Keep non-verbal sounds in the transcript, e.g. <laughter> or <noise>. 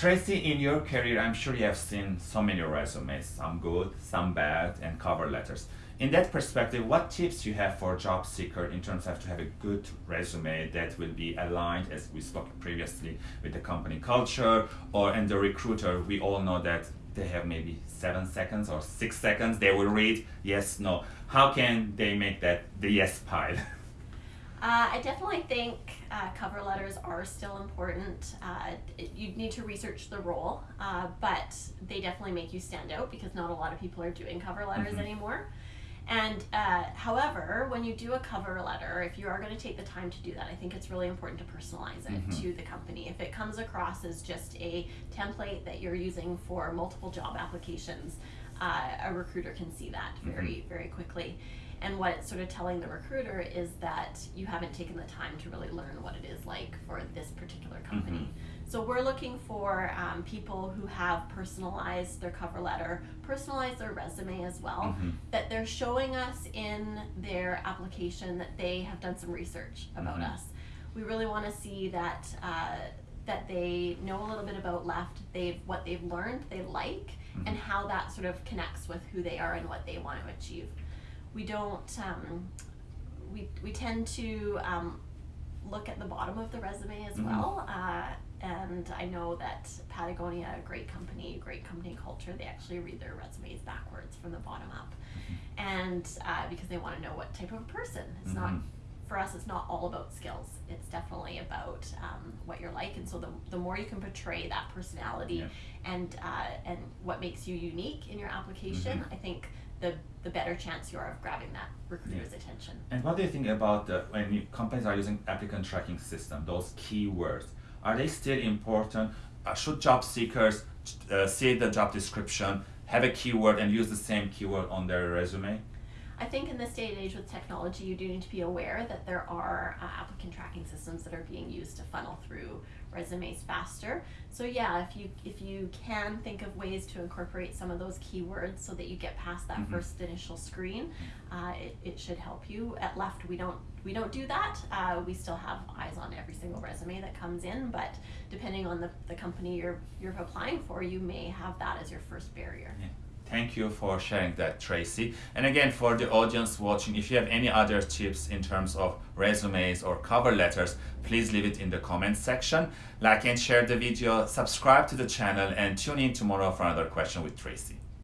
Tracy, in your career, I'm sure you have seen so many resumes, some good, some bad, and cover letters. In that perspective, what tips you have for job seeker in terms of to have a good resume that will be aligned, as we spoke previously, with the company culture, or and the recruiter, we all know that they have maybe seven seconds or six seconds, they will read yes, no. How can they make that the yes pile? <laughs> Uh, I definitely think uh, cover letters are still important. Uh, you need to research the role, uh, but they definitely make you stand out because not a lot of people are doing cover letters mm-hmm. anymore. And uh, however, when you do a cover letter, if you are going to take the time to do that, I think it's really important to personalize it mm-hmm. to the company. If it comes across as just a template that you're using for multiple job applications, uh, a recruiter can see that very, mm-hmm. very quickly. And what it's sort of telling the recruiter is that you haven't taken the time to really learn what it is like for this particular company. Mm-hmm. So we're looking for um, people who have personalized their cover letter, personalized their resume as well, mm-hmm. that they're showing us in their application that they have done some research about mm-hmm. us. We really want to see that. Uh, that they know a little bit about left they've what they've learned they like mm-hmm. and how that sort of connects with who they are and what they want to achieve we don't um, we, we tend to um, look at the bottom of the resume as mm-hmm. well uh, and I know that Patagonia, a great company, great company culture, they actually read their resumes backwards from the bottom up. Mm-hmm. And uh, because they want to know what type of person. It's mm-hmm. not, for us, it's not all about skills. It's definitely about um, what you're like. And so the, the more you can portray that personality yeah. and, uh, and what makes you unique in your application, mm-hmm. I think the the better chance you are of grabbing that recruiter's yeah. attention. And what do you think about the, when companies are using applicant tracking system, those keywords? Are they still important? Uh, should job seekers uh, see the job description, have a keyword, and use the same keyword on their resume? I think in this day and age with technology, you do need to be aware that there are uh, applicant tracking systems that are being used to funnel through resumes faster. So yeah, if you if you can think of ways to incorporate some of those keywords so that you get past that mm-hmm. first initial screen, uh, it, it should help you. At Left, we don't we don't do that. Uh, we still have eyes on every single resume that comes in, but depending on the, the company you're you're applying for, you may have that as your first barrier. Yeah. Thank you for sharing that, Tracy. And again, for the audience watching, if you have any other tips in terms of resumes or cover letters, please leave it in the comments section. Like and share the video, subscribe to the channel, and tune in tomorrow for another question with Tracy.